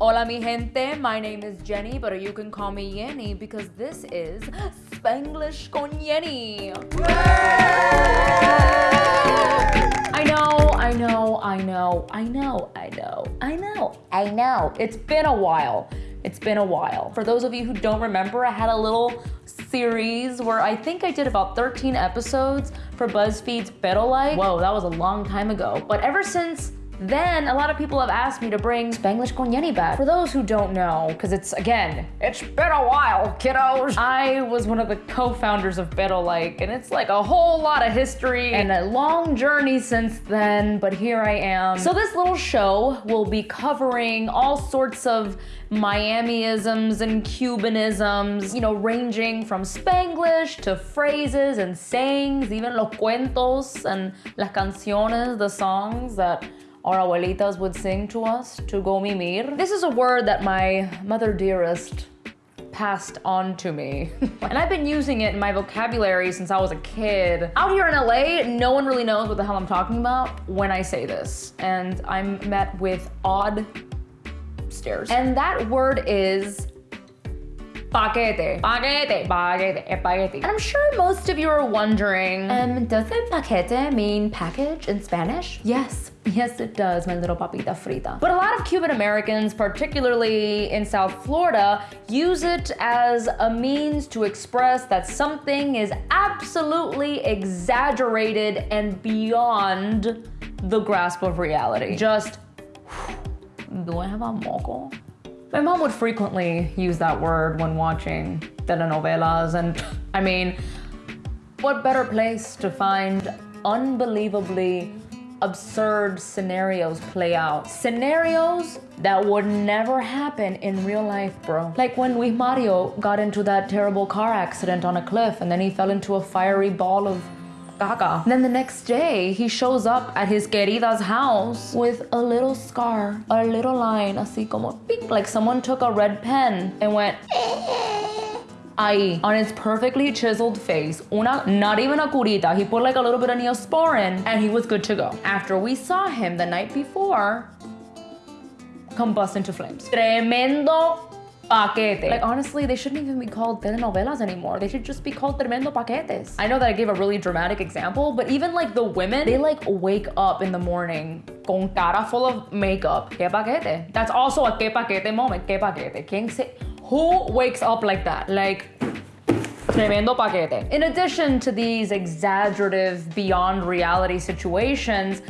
Hola mi gente, my name is Jenny, but you can call me Yenny because this is Spanglish con Yenny. I know, I know, I know, I know, I know, I know, I know. It's been a while. It's been a while. For those of you who don't remember, I had a little series where I think I did about 13 episodes for BuzzFeed's Pero Like. Whoa, that was a long time ago. But ever since then, a lot of people have asked me to bring Spanglish con Yenny back. For those who don't know, because it's, again, it's been a while, kiddos. I was one of the co-founders of Pero Like, and it's like a whole lot of history and a long journey since then, but here I am. So this little show will be covering all sorts of Miamiisms and Cubanisms, you know, ranging from Spanglish to phrases and sayings, even los cuentos and las canciones, the songs that our abuelitas would sing to us to go mimir. This is a word that my mother dearest passed on to me. and I've been using it in my vocabulary since I was a kid. Out here in LA, no one really knows what the hell I'm talking about when I say this. And I'm met with odd stares. And that word is paquete. Paquete, paquete, paquete. And I'm sure most of you are wondering, um, doesn't paquete mean package in Spanish? Yes, yes it does, my little papita frita. But a lot of Cuban Americans, particularly in South Florida, use it as a means to express that something is absolutely exaggerated and beyond the grasp of reality. Just, do I have a moco? My mom would frequently use that word when watching telenovelas and I mean, what better place to find unbelievably absurd scenarios play out. Scenarios that would never happen in real life, bro. Like when Luis Mario got into that terrible car accident on a cliff and then he fell into a fiery ball of Gaga. Then the next day, he shows up at his querida's house with a little scar, a little line, así como pink, like someone took a red pen and went ahí on his perfectly chiseled face, una, not even a curita, he put like a little bit of neosporin and he was good to go. After we saw him the night before, combust into flames. Tremendo paquete. Like honestly, they shouldn't even be called telenovelas anymore. They should just be called tremendo paquetes. I know that I gave a really dramatic example, but even like the women, they like wake up in the morning con cara full of makeup. Que paquete. That's also a que paquete moment. Que paquete. ¿Quién se, who wakes up like that? Like, Tremendo paquete. In addition to these exaggerative, beyond reality situations,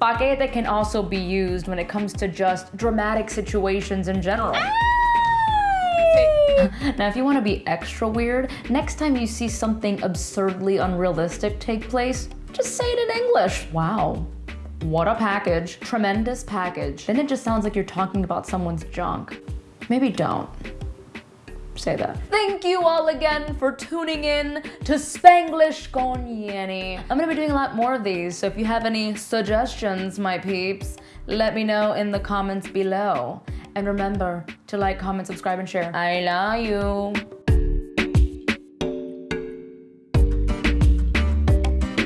paquete can also be used when it comes to just dramatic situations in general. Ah! Now, if you want to be extra weird, next time you see something absurdly unrealistic take place, just say it in English. Wow. What a package. Tremendous package. Then it just sounds like you're talking about someone's junk. Maybe don't say that. Thank you all again for tuning in to Spanglish con Yenny. I'm gonna be doing a lot more of these, so if you have any suggestions, my peeps, let me know in the comments below. And remember to like, comment, subscribe, and share. I love you.